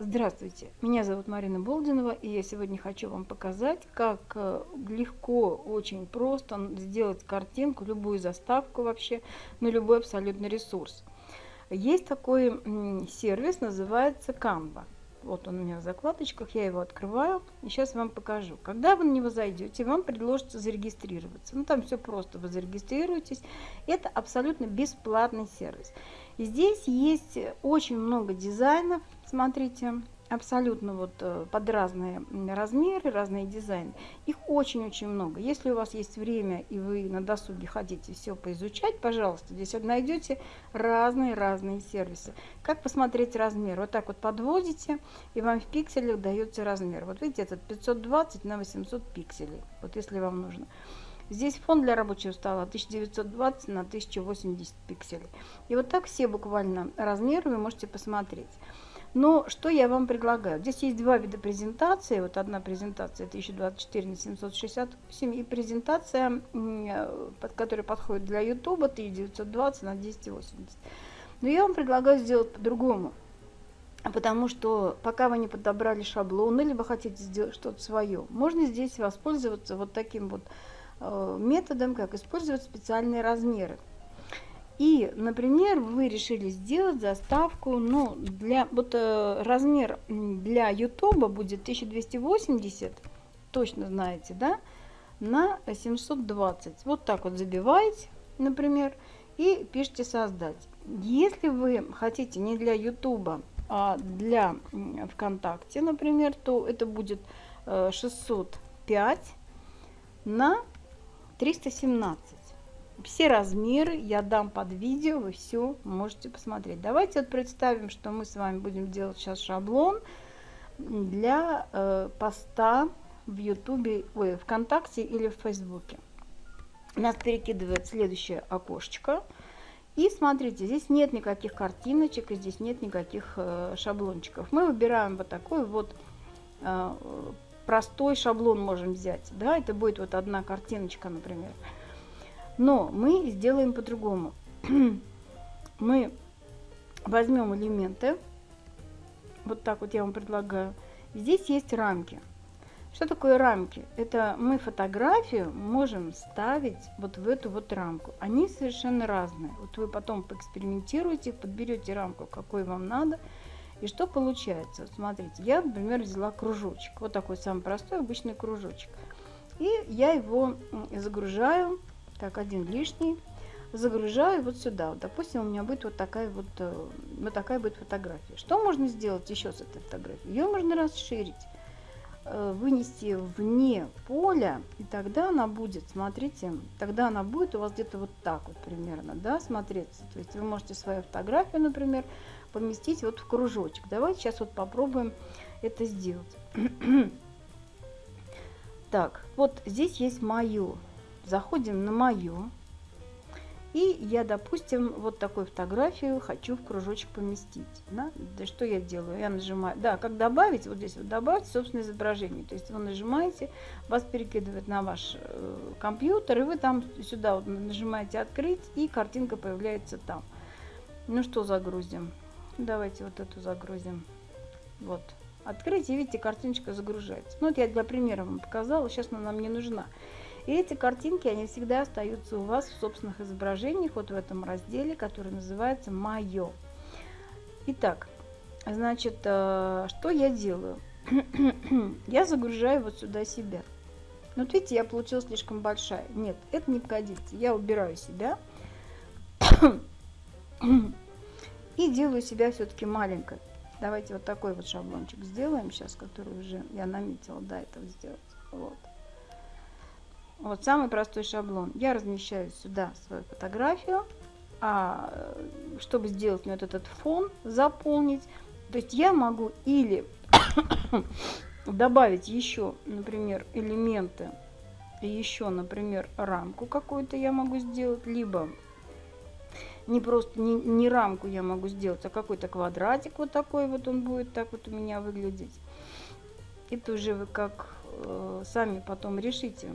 Здравствуйте, меня зовут Марина Болдинова, и я сегодня хочу вам показать, как э, легко, очень просто сделать картинку, любую заставку вообще, на любой абсолютно ресурс. Есть такой сервис, называется Canva. Вот он у меня в закладочках, я его открываю и сейчас вам покажу. Когда вы на него зайдете, вам предложится зарегистрироваться. Ну там все просто, вы зарегистрируетесь. Это абсолютно бесплатный сервис. И здесь есть очень много дизайнов, смотрите, абсолютно вот э, под разные размеры, разные дизайны. Их очень-очень много. Если у вас есть время и вы на досуге хотите все поизучать, пожалуйста, здесь найдете разные-разные сервисы. Как посмотреть размер? Вот так вот подводите, и вам в пикселях дается размер. Вот видите, этот 520 на 800 пикселей, вот если вам нужно. Здесь фон для рабочего стола 1920 на 1080 пикселей. И вот так все буквально размеры вы можете посмотреть. Но что я вам предлагаю? Здесь есть два вида презентации. Вот одна презентация 1024 на 768 и презентация, под которая подходит для YouTube 1920 на 1080. Но я вам предлагаю сделать по-другому. Потому что пока вы не подобрали шаблоны, либо хотите сделать что-то свое, можно здесь воспользоваться вот таким вот Э, методом, как использовать специальные размеры. И, например, вы решили сделать заставку, ну, для, вот э, размер для YouTube будет 1280, точно знаете, да, на 720. Вот так вот забиваете, например, и пишите создать. Если вы хотите не для YouTube, а для ВКонтакте, например, то это будет 605 э, на 317. Все размеры я дам под видео, вы все можете посмотреть. Давайте вот представим, что мы с вами будем делать сейчас шаблон для э, поста в Ютубе, ой, ВКонтакте или в Фейсбуке. Нас перекидывает следующее окошечко. И смотрите, здесь нет никаких картиночек, и здесь нет никаких э, шаблончиков. Мы выбираем вот такой вот э, простой шаблон можем взять. Да, это будет вот одна картиночка, например. Но мы сделаем по-другому. мы возьмем элементы. Вот так вот я вам предлагаю. Здесь есть рамки. Что такое рамки? Это мы фотографию можем ставить вот в эту вот рамку. Они совершенно разные. Вот вы потом поэкспериментируете, подберете рамку, какой вам надо. И что получается? смотрите, я, например, взяла кружочек. Вот такой самый простой обычный кружочек. И я его загружаю, так, один лишний, загружаю вот сюда. Вот, допустим, у меня будет вот такая вот, э, вот такая будет фотография. Что можно сделать еще с этой фотографией? Ее можно расширить, э, вынести вне поля, и тогда она будет, смотрите, тогда она будет у вас где-то вот так вот примерно, да, смотреться. То есть вы можете свою фотографию, например, поместить вот в кружочек. Давайте сейчас вот попробуем это сделать. так, вот здесь есть мое. Заходим на мое. И я, допустим, вот такую фотографию хочу в кружочек поместить. Да? да что я делаю? Я нажимаю, да, как добавить, вот здесь вот добавить собственное изображение. То есть вы нажимаете, вас перекидывает на ваш э, компьютер, и вы там сюда вот нажимаете открыть, и картинка появляется там. Ну что загрузим? Давайте вот эту загрузим. Вот. Открыть, и видите, картиночка загружается. Ну, вот я для примера вам показала, сейчас она нам не нужна. И эти картинки, они всегда остаются у вас в собственных изображениях, вот в этом разделе, который называется «Мое». Итак, значит, э, что я делаю? я загружаю вот сюда себя. Ну, вот видите, я получила слишком большая. Нет, это не годится. Я убираю себя и делаю себя все-таки маленькой. Давайте вот такой вот шаблончик сделаем сейчас, который уже я наметила до этого сделать. Вот. Вот самый простой шаблон. Я размещаю сюда свою фотографию, а чтобы сделать вот этот фон, заполнить, то есть я могу или добавить еще, например, элементы, еще, например, рамку какую-то я могу сделать, либо не просто не, не рамку я могу сделать, а какой-то квадратик вот такой вот он будет так вот у меня выглядеть. Это уже вы как э, сами потом решите.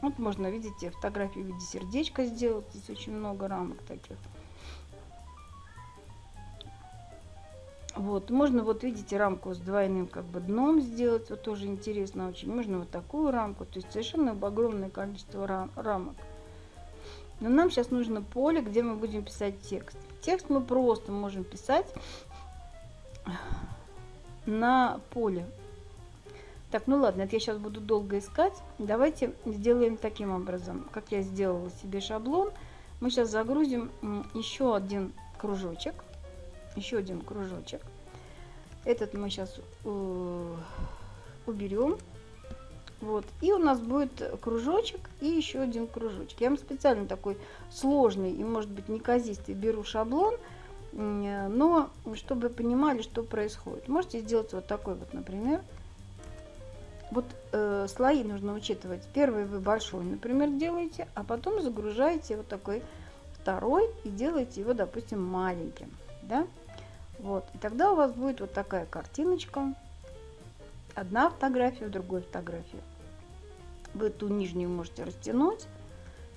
Вот можно, видите, фотографию в виде сердечка сделать. Здесь очень много рамок таких. Вот, можно вот видите рамку с двойным как бы дном сделать, вот тоже интересно очень. Можно вот такую рамку, то есть совершенно огромное количество рам рамок. Но нам сейчас нужно поле, где мы будем писать текст. Текст мы просто можем писать на поле. Так, ну ладно, это я сейчас буду долго искать. Давайте сделаем таким образом, как я сделала себе шаблон. Мы сейчас загрузим еще один кружочек. Еще один кружочек. Этот мы сейчас э, уберем. Вот. И у нас будет кружочек и еще один кружочек. Я вам специально такой сложный и, может быть, неказистый беру шаблон, но чтобы понимали, что происходит. Можете сделать вот такой вот, например. Вот э, слои нужно учитывать. Первый вы большой, например, делаете, а потом загружаете вот такой второй и делаете его, допустим, маленьким. Да? Вот. И тогда у вас будет вот такая картиночка. Одна фотография в другой фотографии. Вы ту нижнюю можете растянуть,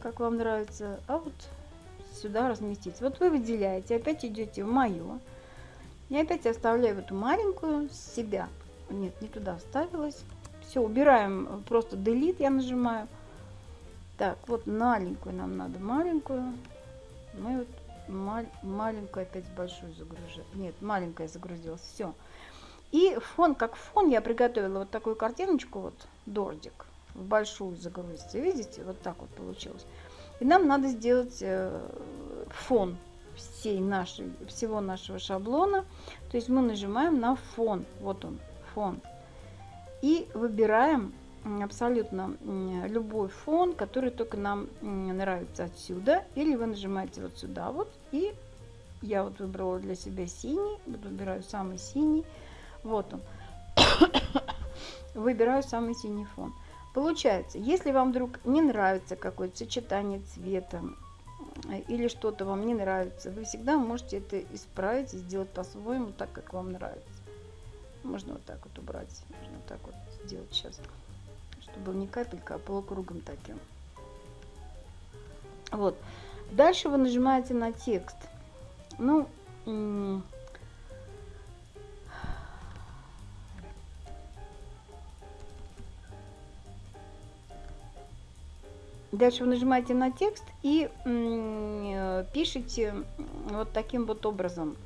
как вам нравится, а вот сюда разместить. Вот вы выделяете, опять идете в мое. И опять оставляю эту маленькую себя. Нет, не туда вставилась. Все, убираем, просто delete я нажимаю. Так, вот маленькую нам надо, маленькую. Мы вот мал маленькую опять большую загружаем. Нет, маленькая загрузилась, все. И фон, как фон я приготовила вот такую картиночку, вот дордик, в большую загрузить. Видите, вот так вот получилось. И нам надо сделать э, фон всей нашей, всего нашего шаблона. То есть мы нажимаем на фон, вот он, фон. И выбираем абсолютно любой фон, который только нам нравится отсюда. Или вы нажимаете вот сюда вот. И я вот выбрала для себя синий. Вот выбираю самый синий. Вот он. Выбираю самый синий фон. Получается, если вам вдруг не нравится какое-то сочетание цвета э, или что-то вам не нравится, вы всегда можете это исправить и сделать по-своему, так как вам нравится. Можно вот так вот убрать, можно вот так вот сделать сейчас, чтобы не капелька, а полукругом таким. Вот. Дальше вы нажимаете на текст. Ну, Дальше вы нажимаете на текст и э, пишите вот таким вот образом.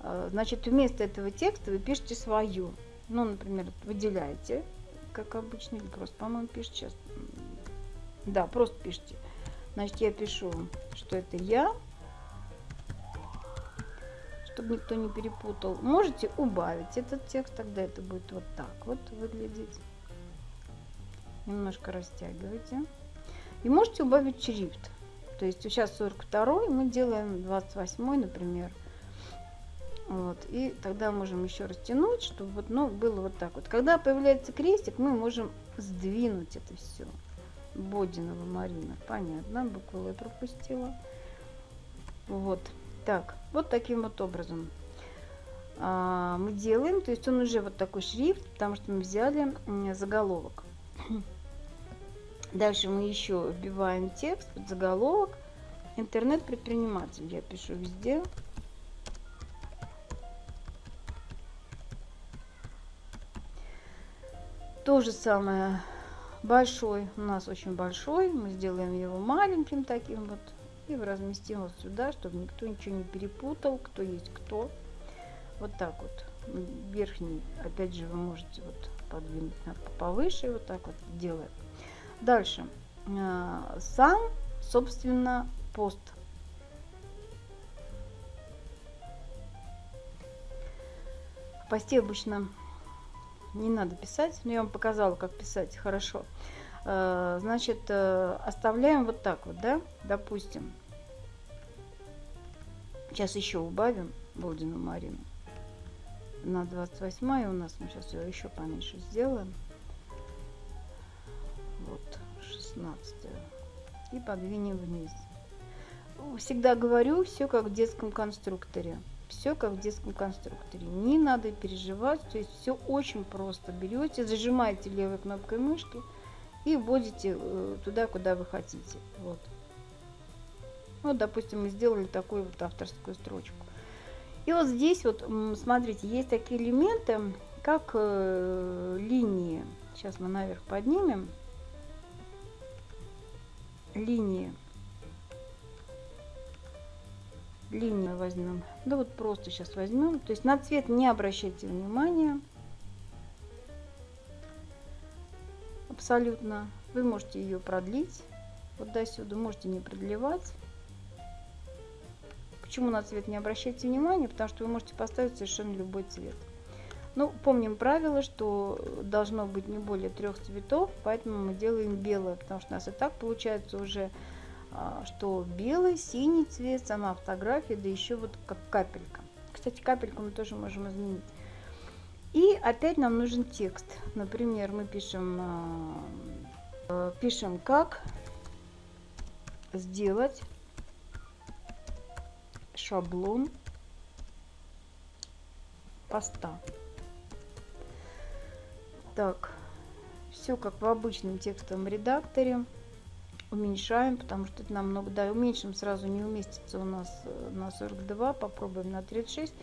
Э, значит, вместо этого текста вы пишете свою. Ну, например, выделяете, как обычно, или просто, по-моему, пишете сейчас. Да, просто пишите. Значит, я пишу, что это я, чтобы никто не перепутал. Можете убавить этот текст, тогда это будет вот так вот выглядеть. Немножко растягивайте. И можете убавить шрифт. То есть сейчас 42 мы делаем 28 например. Вот, и тогда можем еще растянуть, чтобы вот, ну, было вот так вот. Когда появляется крестик, мы можем сдвинуть это все. Бодинова Марина. Понятно, букву я пропустила. Вот. Так, вот таким вот образом а, мы делаем. То есть он уже вот такой шрифт, потому что мы взяли заголовок. Дальше мы еще вбиваем текст, под заголовок. Интернет-предприниматель я пишу везде. То же самое большой, у нас очень большой, мы сделаем его маленьким таким вот и разместим вот сюда, чтобы никто ничего не перепутал, кто есть кто. Вот так вот. Верхний, опять же, вы можете вот подвинуть повыше, вот так вот делаем. Дальше. Э, сам, собственно, пост. В посте обычно не надо писать, но я вам показала, как писать хорошо. Э, значит, э, оставляем вот так вот, да, допустим. Сейчас еще убавим Болдину Марину. На 28 у нас мы сейчас ее еще поменьше сделаем вот 16 и подвинем вниз всегда говорю все как в детском конструкторе все как в детском конструкторе не надо переживать то есть все очень просто берете зажимаете левой кнопкой мышки и вводите э, туда куда вы хотите вот вот допустим мы сделали такую вот авторскую строчку И вот здесь вот, смотрите, есть такие элементы, как э, линии. Сейчас мы наверх поднимем. Линии. Линии возьмем. Да вот просто сейчас возьмем. То есть на цвет не обращайте внимания. Абсолютно. Вы можете ее продлить. Вот до сюда можете не продлевать. Почему на цвет не обращайте внимания? Потому что вы можете поставить совершенно любой цвет. Ну, помним правило, что должно быть не более трех цветов, поэтому мы делаем белое, потому что у нас и так получается уже, что белый, синий цвет, сама фотография, да еще вот как капелька. Кстати, капельку мы тоже можем изменить. И опять нам нужен текст. Например, мы пишем, а, пишем как сделать шаблон поста. Так, все как в обычном текстовом редакторе. Уменьшаем, потому что это намного, да, уменьшим сразу не уместится у нас э, на 42, попробуем на 36.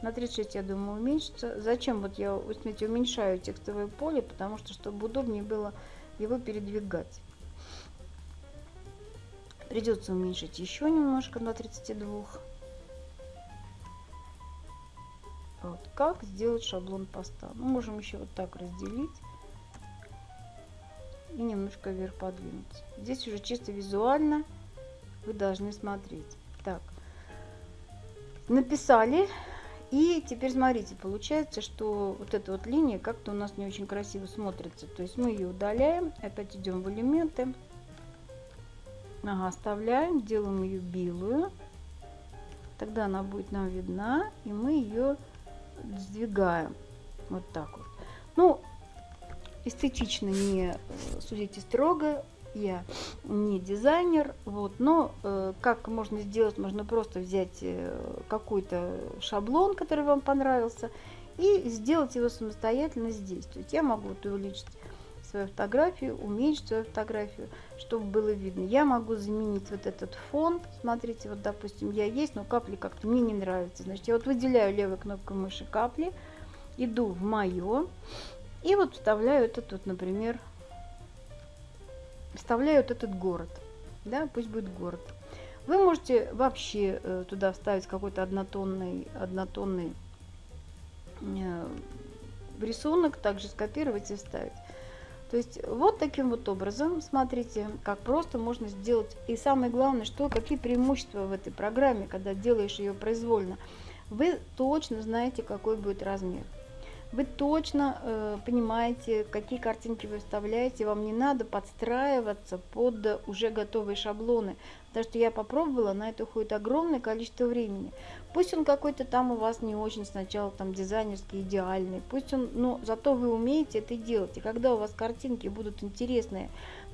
На 36, я думаю, уменьшится. Зачем вот я, смотрите, уменьшаю текстовое поле, потому что, чтобы удобнее было его передвигать. Придется уменьшить еще немножко на 32. Вот. Как сделать шаблон поста? Мы ну, можем еще вот так разделить и немножко вверх подвинуть. Здесь уже чисто визуально вы должны смотреть. Так, написали. И теперь смотрите, получается, что вот эта вот линия как-то у нас не очень красиво смотрится. То есть мы ее удаляем, опять идем в элементы. Ага, оставляем, делаем ее белую. Тогда она будет нам видна, и мы ее сдвигаем вот так вот. Ну, эстетично не э, судите строго, я не дизайнер, вот, но э, как можно сделать, можно просто взять э, какой-то шаблон, который вам понравился, и сделать его самостоятельно здесь. То есть я могу вот увеличить свою фотографию, уменьшить свою фотографию, чтобы было видно. Я могу заменить вот этот фон. Смотрите, вот, допустим, я есть, но капли как-то мне не нравятся. Значит, я вот выделяю левой кнопкой мыши капли, иду в мое, и вот вставляю этот вот, например, вставляю вот этот город. Да, пусть будет город. Вы можете вообще э, туда вставить какой-то однотонный, однотонный э, рисунок, также скопировать и вставить. То есть вот таким вот образом, смотрите, как просто можно сделать. И самое главное, что какие преимущества в этой программе, когда делаешь ее произвольно. Вы точно знаете, какой будет размер. Вы точно э, понимаете, какие картинки вы вставляете. Вам не надо подстраиваться под уже готовые шаблоны. Потому что я попробовала, на это уходит огромное количество времени. Пусть он какой-то там у вас не очень сначала там дизайнерский, идеальный. Пусть он, но зато вы умеете это делать. И когда у вас картинки будут интересные,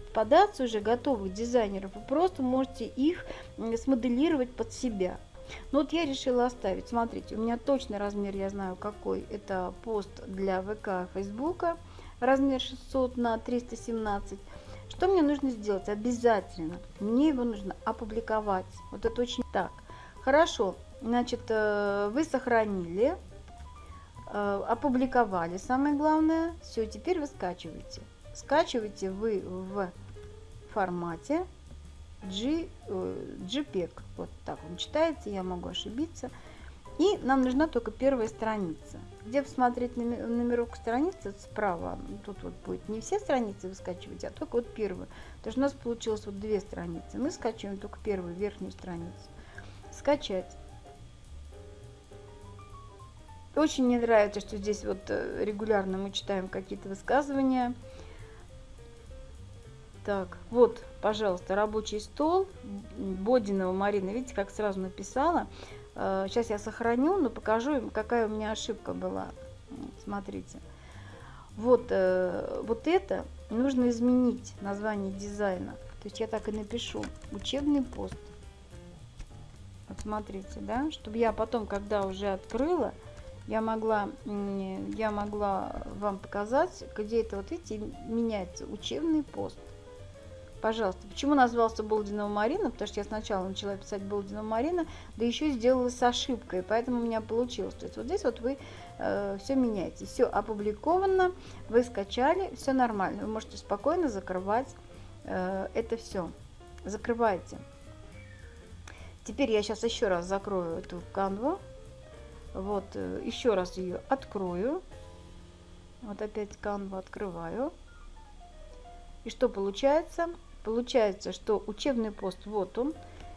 попадаться уже готовых дизайнеров, вы просто можете их смоделировать под себя. Ну вот я решила оставить. Смотрите, у меня точный размер, я знаю какой. Это пост для ВК, Фейсбука. Размер 600 на 317. Что мне нужно сделать? Обязательно. Мне его нужно опубликовать. Вот это очень так. Хорошо. Значит, э, вы сохранили, э, опубликовали, самое главное. Все, теперь вы скачиваете. Скачиваете вы в формате G, э, JPEG. Вот так он читается, я могу ошибиться. И нам нужна только первая страница. Где посмотреть номерок страницы справа, тут вот будет не все страницы вы скачиваете, а только вот первую. То есть у нас получилось вот две страницы. Мы скачиваем только первую, верхнюю страницу. Скачать. Очень мне нравится, что здесь вот э, регулярно мы читаем какие-то высказывания. Так, вот, пожалуйста, рабочий стол Бодинова Марина. Видите, как сразу написала. Сейчас э, я сохраню, но покажу какая у меня ошибка была. Смотрите. Вот, э, вот это нужно изменить название дизайна. То есть я так и напишу. Учебный пост. Вот смотрите, да, чтобы я потом, когда уже открыла, я могла, я могла вам показать, где это, вот видите, меняется учебный пост. Пожалуйста. Почему назвался Болдинова Марина? Потому что я сначала начала писать Болдинова Марина, да еще сделала с ошибкой, поэтому у меня получилось. То есть вот здесь вот вы э, все меняете, все опубликовано, вы скачали, все нормально. Вы можете спокойно закрывать э, это все. Закрывайте. Теперь я сейчас еще раз закрою эту канву. Вот, э, еще раз ее открою. Вот опять канву открываю. И что получается? Получается, что учебный пост, вот он,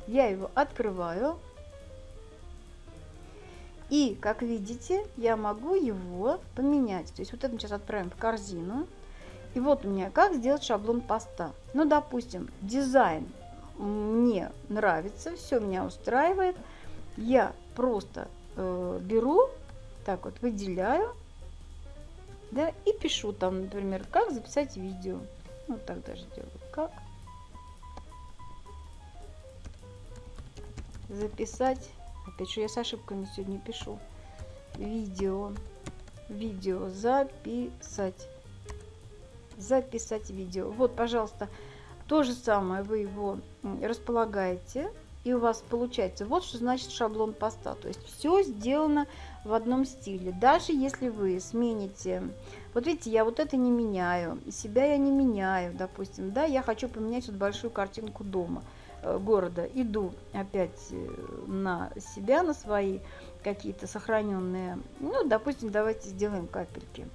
я его открываю. И, как видите, я могу его поменять. То есть вот это мы сейчас отправим в корзину. И вот у меня как сделать шаблон поста. Ну, допустим, дизайн мне нравится, все меня устраивает. Я просто э, беру, так вот выделяю, да, и пишу там, например, как записать видео. Вот так даже делаю. Записать. Опять же, я с ошибками сегодня пишу. Видео. Видео записать. Записать видео. Вот, пожалуйста, то же самое вы его располагаете. И у вас получается, вот что значит шаблон поста. То есть все сделано в одном стиле. Даже если вы смените вот видите, я вот это не меняю, себя я не меняю, допустим, да, я хочу поменять вот большую картинку дома, города. Иду опять э, на себя, на свои какие-то сохраненные, ну, допустим, давайте сделаем капельки.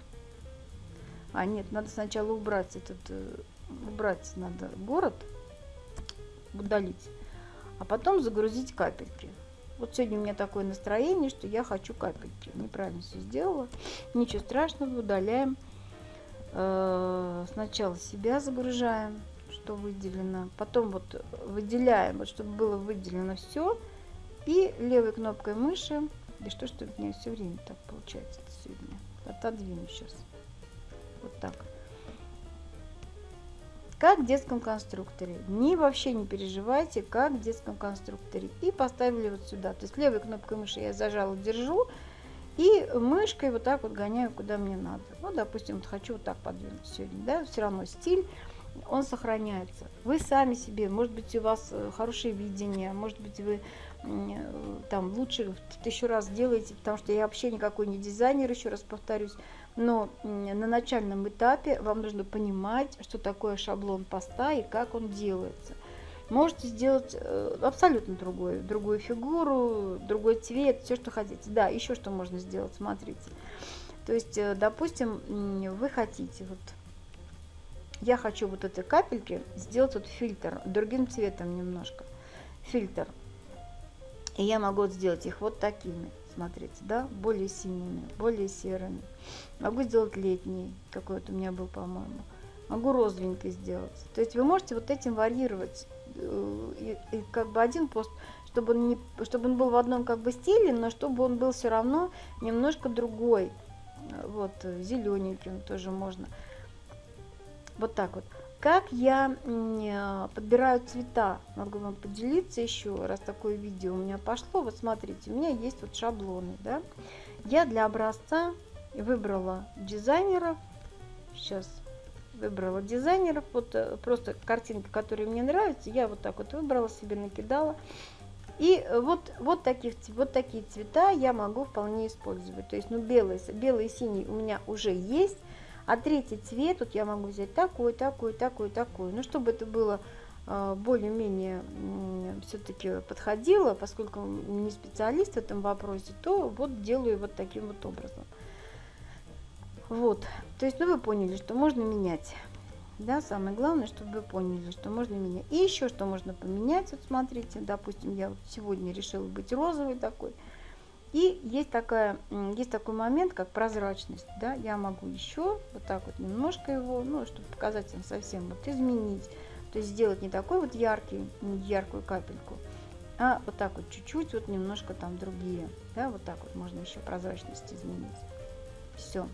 А нет, надо сначала убрать этот, э, убрать надо город, удалить, а потом загрузить капельки. Вот сегодня у меня такое настроение, что я хочу капельки. Неправильно все сделала. Ничего страшного, удаляем. Э, сначала себя загружаем, что выделено. Потом вот выделяем, вот чтобы было выделено все. И левой кнопкой мыши. И что, что у меня все время так получается сегодня. Отодвину сейчас. Вот так как в детском конструкторе. Не вообще не переживайте, как в детском конструкторе. И поставили вот сюда. То есть левой кнопкой мыши я зажала, держу. И мышкой вот так вот гоняю, куда мне надо. Ну, допустим, вот хочу вот так подвинуть сегодня, да, все равно стиль, он сохраняется. Вы сами себе, может быть, у вас э, хорошее видение, может быть, вы э, там лучше тысячу раз делаете, потому что я вообще никакой не дизайнер, еще раз повторюсь. Но на начальном этапе вам нужно понимать, что такое шаблон поста и как он делается. Можете сделать э, абсолютно другой, другую фигуру, другой цвет, все, что хотите. Да, еще что можно сделать, смотрите. То есть, допустим, вы хотите, вот, я хочу вот этой капельки сделать вот фильтр, другим цветом немножко, фильтр. И я могу сделать их вот такими смотрите, да, более синими, более серыми. Могу сделать летний, какой вот у меня был, по-моему. Могу розовенький сделать. То есть вы можете вот этим варьировать. Э, и, и как бы один пост, чтобы он, не, чтобы он был в одном как бы стиле, но чтобы он был все равно немножко другой. Вот, зелененьким тоже можно. Вот так вот. Как я э, подбираю цвета, могу вам поделиться еще, раз такое видео у меня пошло. Вот смотрите, у меня есть вот шаблоны, да. Я для образца выбрала дизайнеров. Сейчас выбрала дизайнеров. Вот э, просто картинка, которая мне нравится, я вот так вот выбрала себе, накидала. И вот, вот, таких, вот такие цвета я могу вполне использовать. То есть, ну, белый, белый и синий у меня уже есть. А третий цвет, вот я могу взять такой, такой, такой, такой. Ну, чтобы это было а, более-менее все-таки подходило, поскольку не специалист в этом вопросе, то вот делаю вот таким вот образом. Вот, то есть, ну вы поняли, что можно менять. Да, самое главное, чтобы вы поняли, что можно менять. И еще что можно поменять, вот смотрите, допустим, я вот сегодня решила быть розовой такой, и есть, такая, есть такой момент, как прозрачность. Да? Я могу еще вот так вот немножко его, ну, чтобы показать вам совсем, вот изменить. То есть сделать не такой вот яркий, яркую капельку, а вот так вот чуть-чуть, вот немножко там другие. Да? Вот так вот можно еще прозрачность изменить. Все.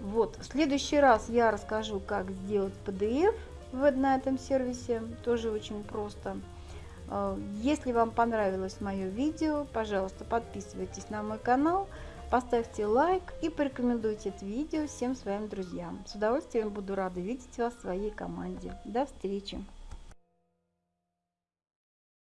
Вот, в следующий раз я расскажу, как сделать PDF в, на этом сервисе. Тоже очень просто. Э, если вам понравилось мое видео, пожалуйста, подписывайтесь на мой канал, Поставьте лайк и порекомендуйте это видео всем своим друзьям. С удовольствием буду рада видеть вас в своей команде. До встречи!